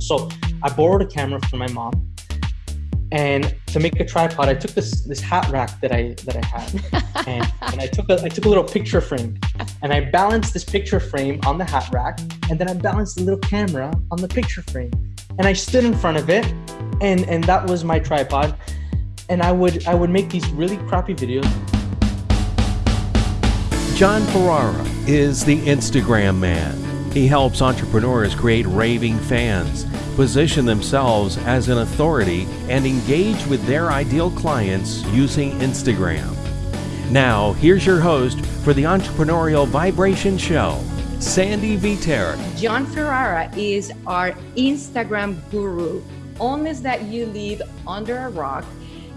So I borrowed a camera from my mom, and to make a tripod, I took this this hat rack that I that I had, and, and I took a I took a little picture frame, and I balanced this picture frame on the hat rack, and then I balanced the little camera on the picture frame, and I stood in front of it, and and that was my tripod, and I would I would make these really crappy videos. John Ferrara is the Instagram man. He helps entrepreneurs create raving fans, position themselves as an authority, and engage with their ideal clients using Instagram. Now, here's your host for the Entrepreneurial Vibration Show, Sandy Viter. John Ferrara is our Instagram guru. Unless that you live under a rock,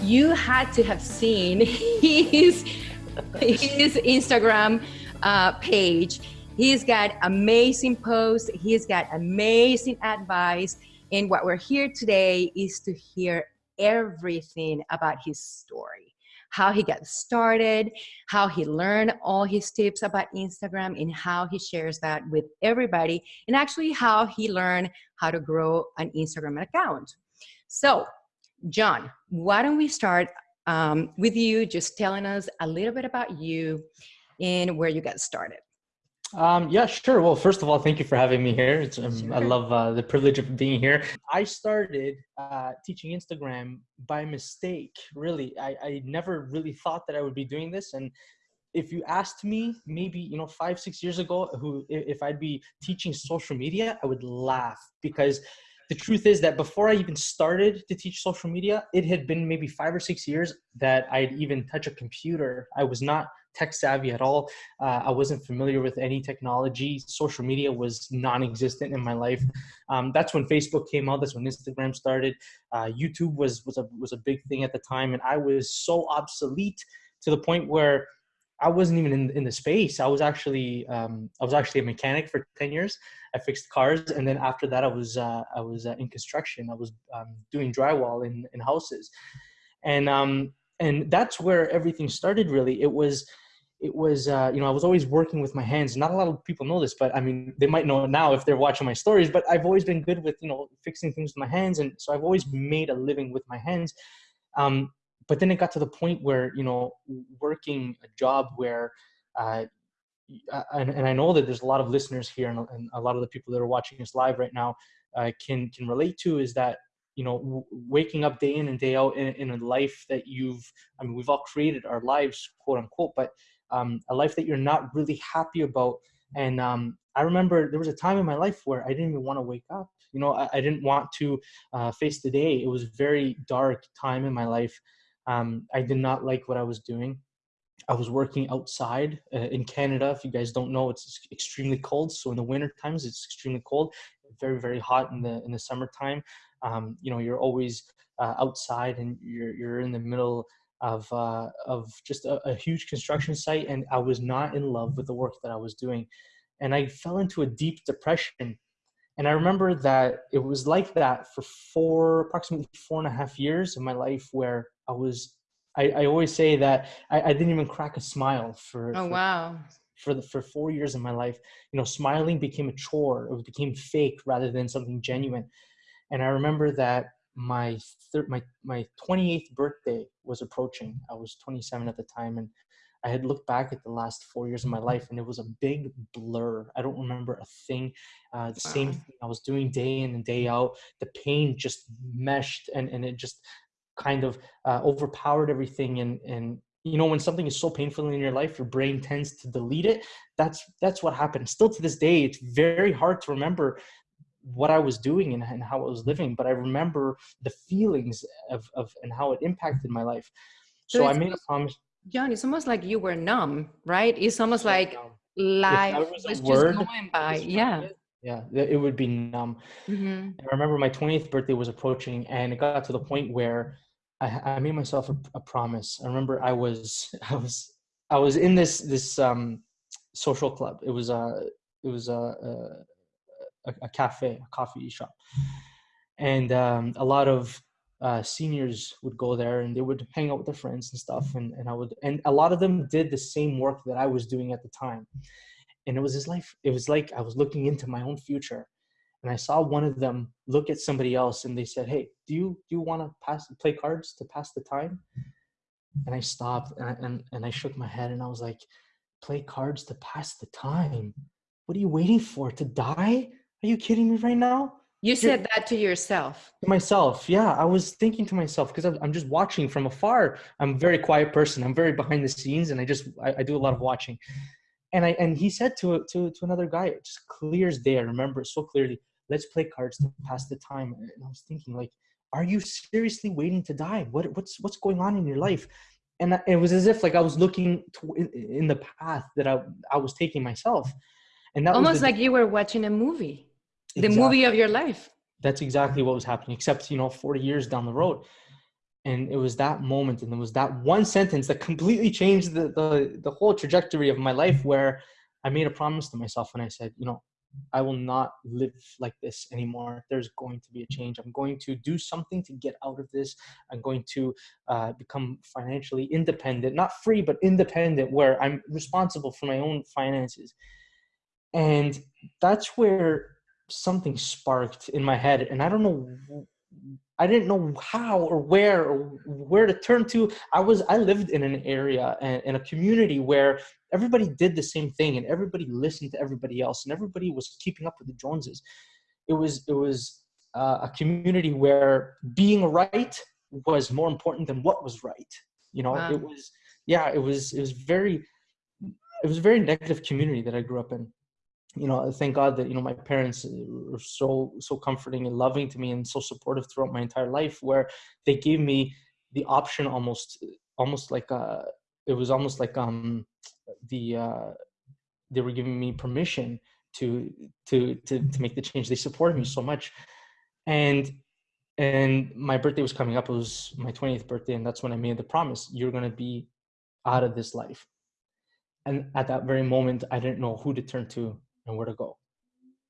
you had to have seen his, his Instagram uh, page He's got amazing posts. He's got amazing advice. And what we're here today is to hear everything about his story how he got started, how he learned all his tips about Instagram, and how he shares that with everybody, and actually how he learned how to grow an Instagram account. So, John, why don't we start um, with you just telling us a little bit about you and where you got started? Um, yeah, sure. Well, first of all, thank you for having me here. Um, sure. I love uh, the privilege of being here. I started uh, teaching Instagram by mistake. Really, I, I never really thought that I would be doing this. And if you asked me, maybe you know, five, six years ago, who if I'd be teaching social media, I would laugh because the truth is that before I even started to teach social media, it had been maybe five or six years that I'd even touch a computer. I was not tech savvy at all. Uh, I wasn't familiar with any technology. Social media was non-existent in my life. Um, that's when Facebook came out. That's when Instagram started. Uh, YouTube was was a was a big thing at the time, and I was so obsolete to the point where I wasn't even in, in the space. I was actually um, I was actually a mechanic for ten years. I fixed cars, and then after that, I was uh, I was uh, in construction. I was um, doing drywall in in houses, and um, and that's where everything started. Really, it was it was uh, you know i was always working with my hands. Not a lot of people know this but i mean they might know now if they're watching my stories but i've always been good with you know fixing things with my hands and so i've always made a living with my hands. Um, but then it got to the point where you know working a job where uh, and, and, I know that there's a lot of listeners here and, and, a lot of the people that are watching us live right now uh, can can relate to is that you know waking up day in and day out in, in a life that you've I mean we've all created our lives quote unquote but um, a life that you're not really happy about. And um, I remember there was a time in my life where I didn't even want to wake up. You know, I, I didn't want to uh, face the day. It was a very dark time in my life. Um, I did not like what I was doing. I was working outside uh, in Canada. If you guys don't know, it's extremely cold. So in the winter times, it's extremely cold. Very very hot in the in the summertime. Um, you know, you're always uh, outside and you're you're in the middle of uh, of just a, a, huge construction site, and I was not in love with the work that I was doing, and I fell into a deep depression. And I remember that it was like that for four, approximately four and a half years of my life, where I was. I, I always say that I, I, didn't even crack a smile for. Oh for, wow! For the for four years of my life, you know, smiling became a chore. It became fake rather than something genuine. And I remember that my third my my 28th birthday was approaching. I was 27 at the time and i had looked back at the last four years of my life and it was a big blur. I don't remember a thing uh, the wow. same thing i was doing day in and day out. The pain just meshed and and it just kind of uh, overpowered everything and and you know when something is so painful in your life your brain tends to delete it. That's that's what happened. Still to this day it's very hard to remember what I was doing and, and, how I was living, but I remember the feelings of, of and how it impacted my life. So, so I made a promise. John, it's almost like you were numb, right? It's almost like life was, was just going by. Yeah. Yeah, it would be numb. Mm-hmm. I remember my 20th birthday was approaching, and it got to the point where I, I made myself a, a, promise. I remember I was I was I was in this this um, social club. It was a it was a, a a, a cafe, a coffee shop, and um, a lot of uh, seniors would go there and they would hang out with their friends and stuff. And, and I would, and a lot of them did the same work that I was doing at the time. And it was his life. It was like I was looking into my own future. and I saw one of them look at somebody else and they said, "Hey, do you do you want to pass play cards to pass the time?" And I stopped and I, and, and I shook my head and I was like, "Play cards to pass the time? What are you waiting for? To die? Are you kidding me right now?" You said that to yourself. To myself, yeah. I was thinking to myself because I'm I'm, just watching from afar. I'm a very quiet person. I'm very behind the scenes, and I just I, I do a lot of watching. And I and he said to to to another guy, it just clear as day. I remember it so clearly let's play cards to pass the time and i was thinking like are you seriously waiting to die what what's what's going on in your life and it was as if like i was looking to, in the path that i i was taking myself and that almost the, like you were watching a movie the exactly. movie of your life that's exactly what was happening except you know 40 years down the road and it was that moment and it was that one sentence that completely changed the, the the whole trajectory of my life where i made a promise to myself and i said you know I will not live like this anymore. There's going to be a change. I'm going to do something to get out of this. I'm going to uh, become financially independent, not free, but independent, where I'm responsible for my own finances. And that's where something sparked in my head. And I don't know I didn't know how or where or where to turn to. I was I lived in an area and in a community where everybody did the same thing and everybody listened to everybody else and everybody was keeping up with the Joneses. It was it was uh, a community where being right was more important than what was right. You know, wow. it was yeah, it was it was very it was a very negative community that I grew up in you know thank god that you know my parents were so so comforting and loving to me and so supportive throughout my entire life where they gave me the option almost almost like uh it was almost like um the uh they were giving me permission to to to to make the change. They supported me so much. And and my birthday was coming up. It was my 20th birthday and that's when i made the promise you're going to be out of this life. And at that very moment i didn't know who to turn to and where to go.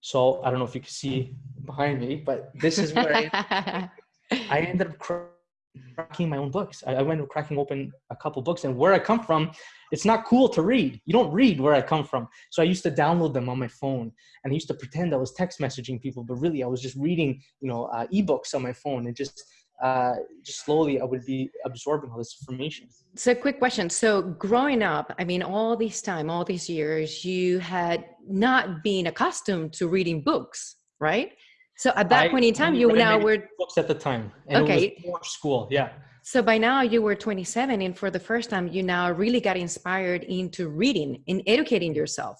So I don't know if you can see behind me, but this is where I, I ended up cracking my own books. I, I went cracking open a couple books, and where I come from, it's not cool to read. You don't read where I come from. So I used to download them on my phone, and I used to pretend I was text messaging people, but really I was just reading, you know, uh, ebooks on my phone and just uh, just slowly I would be absorbing all this information. So quick question. So growing up, I mean, all this time, all these years, you had not been accustomed to reading books, right? So at that I, point in time, you now were books at the time. And okay. School. Yeah. So by now you were 27 and for the first time, you now really got inspired into reading and educating yourself.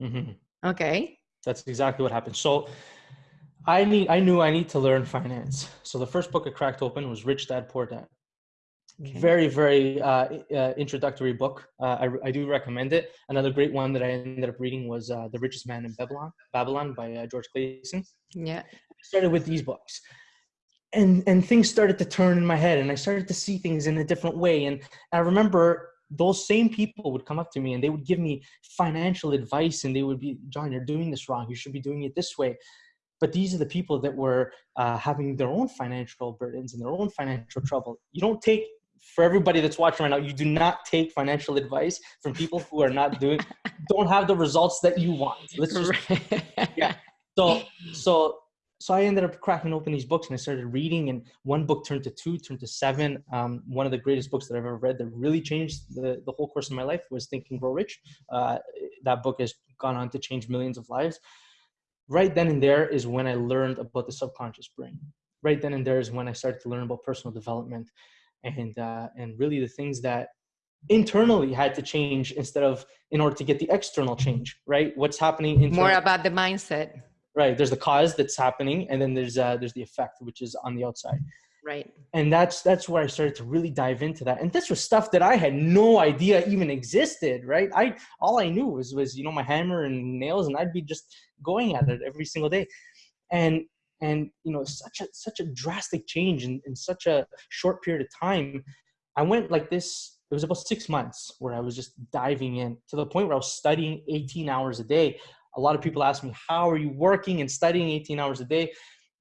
Mm-hmm. Okay. That's exactly what happened. So I need I knew I need to learn finance. So the first book I cracked open was Rich Dad Poor Dad. Okay. Very very uh, uh, introductory book. Uh, I, I do recommend it. Another great one that I ended up reading was uh, The Richest Man in Babylon Babylon by uh, George Clason. Yeah. I started with these books. And and things started to turn in my head and I started to see things in a different way and I remember those same people would come up to me and they would give me financial advice and they would be john you're doing this wrong you should be doing it this way but these are the people that were uh, having their own financial burdens and their own financial trouble. You don't take for everybody that's watching right now you do not take financial advice from people who are not doing don't have the results that you want. Let's just yeah. So so so I ended up cracking open these books and I started reading, and one book turned to two, turned to seven. Um, one of the greatest books that I've ever read that really changed the, the whole course of my life was Think and Grow Rich. Uh, that book has gone on to change millions of lives right then and there is when I learned about the subconscious brain. Right then and there is when I started to learn about personal development and uh, and really the things that internally had to change instead of in order to get the external change. Right? What's happening? Internally. More about the mindset. Right. There's the cause that's happening, and then there's uh, there's the effect, which is on the outside right. And that's that's where i started to really dive into that. And this was stuff that i had no idea even existed right? I all i knew was was you know my hammer and nails and i'd be just going at it every single day. And and you know such a such a drastic change in, in such a short period of time. I went like this it was about six months where i was just diving in to the point where i was studying 18 hours a day. A lot of people ask me how are you working and studying 18 hours a day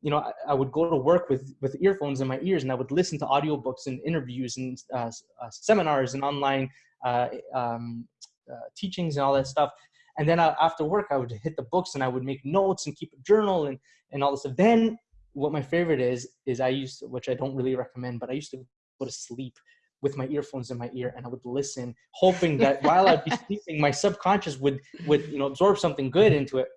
you know, I, I, would go to work with with earphones in my ears, and I would listen to audiobooks and interviews and uh, uh, seminars and online uh, um, uh, teachings and all that stuff. And then I, after work, I would hit the books and I would make notes and keep a journal and, and all this stuff. Then what my favorite is, is I used to, which I don't really recommend, but I used to go to sleep with my earphones in my ear and I would listen, hoping that while I'd be sleeping, my subconscious would, would, you know, absorb something good into it.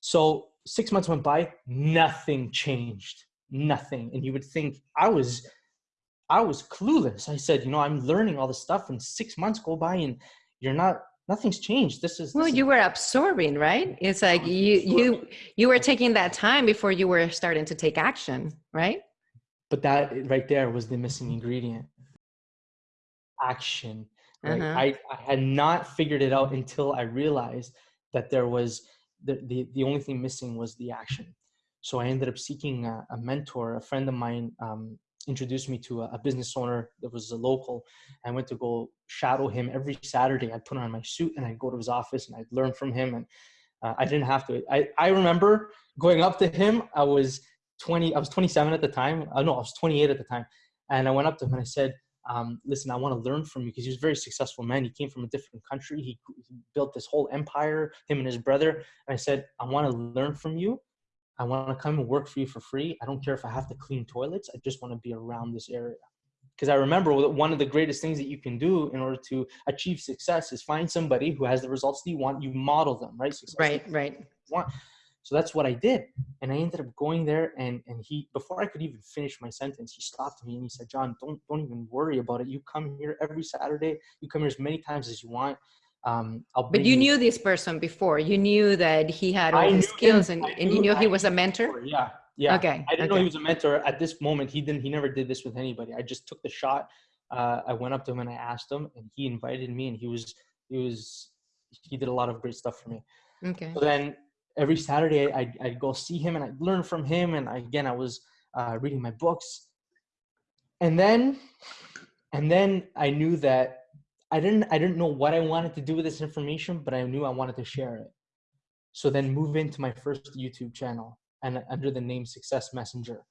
So six months went by, nothing changed, nothing. And you would think I was, I was clueless. I said, you know, I'm learning all this stuff and six months go by and you're not, nothing's changed. This is, well, this you were absorbing, right? It's like you, you, you were taking that time before you were starting to take action, right? But that right there was the missing ingredient. Action. Right? Uh-huh. I, I had not figured it out until I realized that there was the, the, the only thing missing was the action. So I ended up seeking a, a mentor. A friend of mine um, introduced me to a, a, business owner that was a local. I went to go shadow him every Saturday. I'd put on my suit and I'd go to his office and I'd learn from him. And uh, I didn't have to. I, I remember going up to him. I was 20, I was 27 at the time. Uh, no, I was 28 at the time. And I went up to him and I said, um, listen, I want to learn from you because he was a very successful man. He came from a different country. He, he built this whole empire, him and his brother. And I said, I want to learn from you. I want to come and work for you for free. I don't care if I have to clean toilets. I just want to be around this area. Because I remember one of the greatest things that you can do in order to achieve success is find somebody who has the results that you want. You model them, right? Success right, right. Want. So that's what I did. And I ended up going there and, and he, before I could even finish my sentence, he stopped me and he said, John, don't, don't even worry about it. You come here every Saturday. You come here as many times as you want. Um, but you knew this person before. You knew that he had all the skills him, and, and you knew he was a mentor. Yeah. Yeah. Okay. I didn't okay. know he was a mentor at this moment. He didn't, he never did this with anybody. I just took the shot. Uh, I went up to him and I asked him and he invited me and he was, he was, he did a lot of great stuff for me. Okay. So then every Saturday I'd, I'd go see him and I'd learn from him. And again, I was uh, reading my books. And then, and then I knew that I didn't, I didn't know what I wanted to do with this information, but I knew I wanted to share it. So then move into my first YouTube channel and under the name Success Messenger.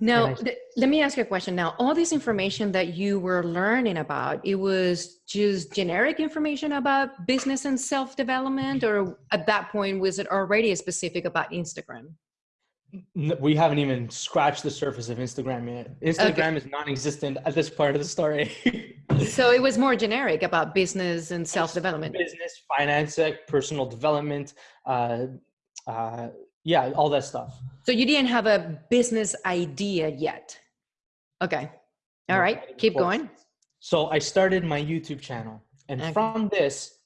Now, I, let me ask you a question. Now, all this information that you were learning about, it was just generic information about business and self-development, or at that point, was it already specific about Instagram? We haven't even scratched the surface of Instagram yet. Instagram okay. is non-existent at this part of the story. so it was more generic about business and self-development. Business, finance, personal development, uh, uh, yeah all that stuff. So you didn't have a business idea yet. Okay. All no, right keep going. So i started my youtube channel and okay. from this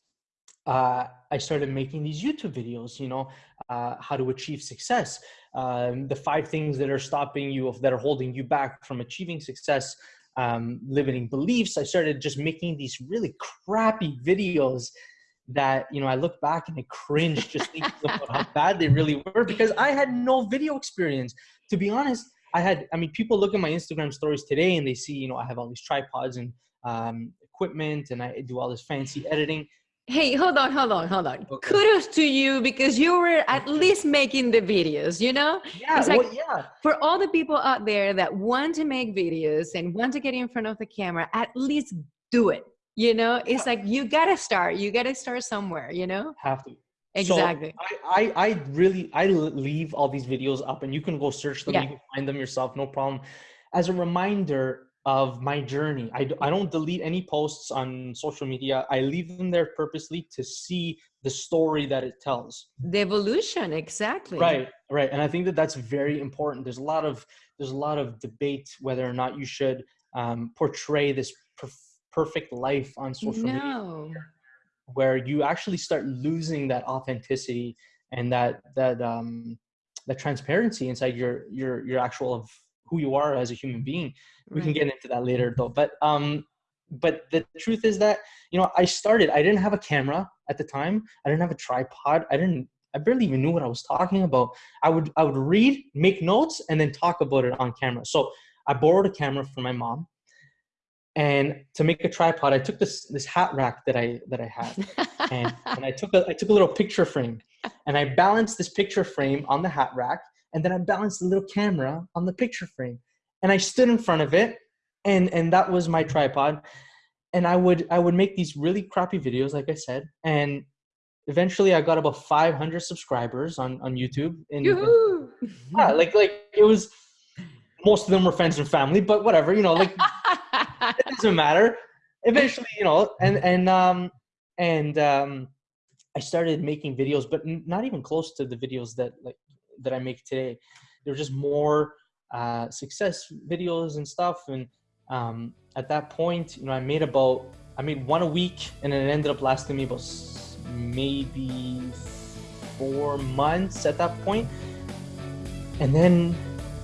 uh, i started making these youtube videos you know uh, how to achieve success. Um, the five things that are stopping you that are holding you back from achieving success um, limiting beliefs. I started just making these really crappy videos that you know I look back and I cringe just thinking about how bad they really were because I had no video experience. To be honest, I had. I mean, people look at my Instagram stories today and they see you know I have all these tripods and um, equipment and I do all this fancy editing. Hey, hold on, hold on, hold on. Okay. Kudos to you because you were at least making the videos, you know? Yeah, like well, yeah. For all the people out there that want to make videos and want to get in front of the camera, at least do it you know it's like you gotta start you gotta start somewhere you know? Have to. Exactly. So I, I, I really i leave all these videos up and you can go search them yeah. you can find them yourself no problem. As a reminder of my journey I, I don't delete any posts on social media i leave them there purposely to see the story that it tells. The evolution exactly. Right right and i think that that's very important. There's a lot of there's a lot of debate whether or not you should um, portray this perfect life on social no. media where you actually start losing that authenticity and that that um that transparency inside your your your actual of who you are as a human being. We right. can get into that later though but um but the truth is that you know i started i didn't have a camera at the time. I didn't have a tripod. I didn't i barely even knew what i was talking about. I would i would read make notes and then talk about it on camera. So i borrowed a camera from my mom and to make a tripod i took this this hat rack that i that i had. And, and i took a i took a little picture frame. And i balanced this picture frame on the hat rack and then i balanced the little camera on the picture frame. And i stood in front of it and and that was my tripod. And i would i would make these really crappy videos like i said. And eventually I got about 500 subscribers on on YouTube. And, Yoo-hoo! yeah, like like it was most of them were friends and family, but whatever, you know, like doesn't matter. Eventually, you know, and and um and um I started making videos, but not even close to the videos that like that I make today. They're just more uh, success videos and stuff. And um, at that point, you know, I made about I made one a week, and it ended up lasting me about maybe four months at that point. And then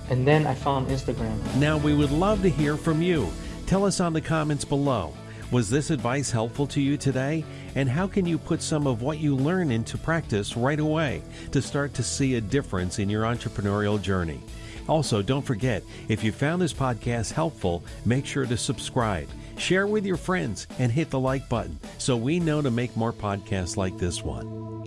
and then I found Instagram. Now, we would love to hear from you. Tell us on the comments below. Was this advice helpful to you today? And how can you put some of what you learn into practice right away to start to see a difference in your entrepreneurial journey? Also, don't forget, if you found this podcast helpful, make sure to subscribe, share with your friends, and hit the like button so we know to make more podcasts like this one.